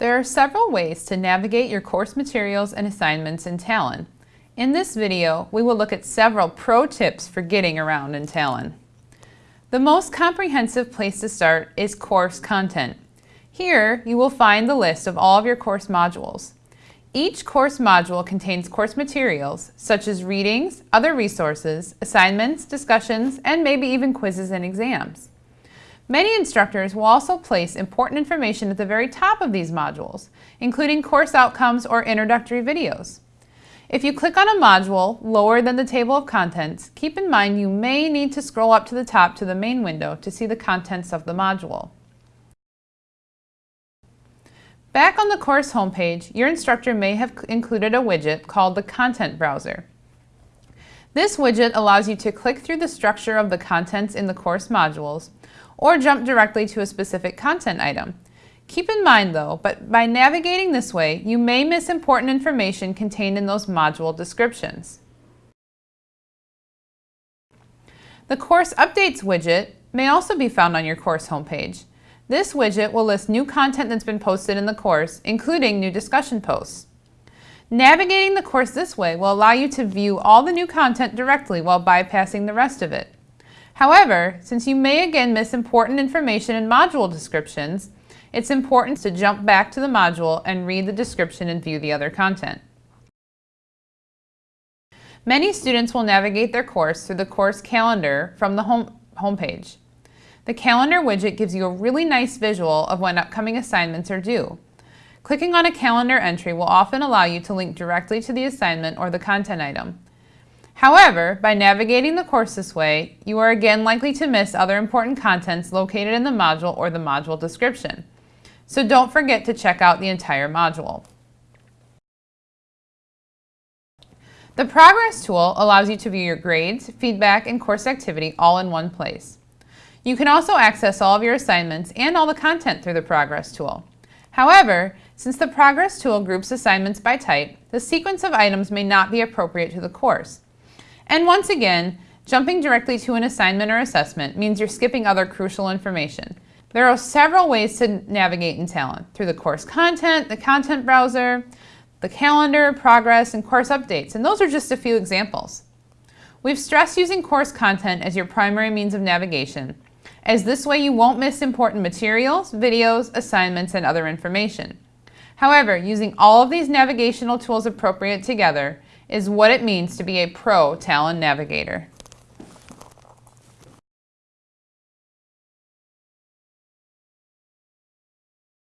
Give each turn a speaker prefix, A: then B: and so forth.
A: There are several ways to navigate your course materials and assignments in Talon. In this video, we will look at several pro tips for getting around in Talon. The most comprehensive place to start is course content. Here, you will find the list of all of your course modules. Each course module contains course materials, such as readings, other resources, assignments, discussions, and maybe even quizzes and exams. Many instructors will also place important information at the very top of these modules, including course outcomes or introductory videos. If you click on a module lower than the table of contents, keep in mind you may need to scroll up to the top to the main window to see the contents of the module. Back on the course homepage, your instructor may have included a widget called the Content Browser. This widget allows you to click through the structure of the contents in the course modules or jump directly to a specific content item. Keep in mind though, but by navigating this way, you may miss important information contained in those module descriptions. The Course Updates widget may also be found on your course homepage. This widget will list new content that's been posted in the course, including new discussion posts. Navigating the course this way will allow you to view all the new content directly while bypassing the rest of it. However, since you may again miss important information in module descriptions, it's important to jump back to the module and read the description and view the other content. Many students will navigate their course through the course calendar from the home homepage. The calendar widget gives you a really nice visual of when upcoming assignments are due. Clicking on a calendar entry will often allow you to link directly to the assignment or the content item. However, by navigating the course this way, you are again likely to miss other important contents located in the module or the module description. So don't forget to check out the entire module. The Progress tool allows you to view your grades, feedback, and course activity all in one place. You can also access all of your assignments and all the content through the Progress tool. However, since the Progress tool groups assignments by type, the sequence of items may not be appropriate to the course. And once again, jumping directly to an assignment or assessment means you're skipping other crucial information. There are several ways to navigate in Talon, through the course content, the content browser, the calendar, progress, and course updates, and those are just a few examples. We've stressed using course content as your primary means of navigation, as this way you won't miss important materials, videos, assignments, and other information. However, using all of these navigational tools appropriate together is what it means to be a pro Talon navigator.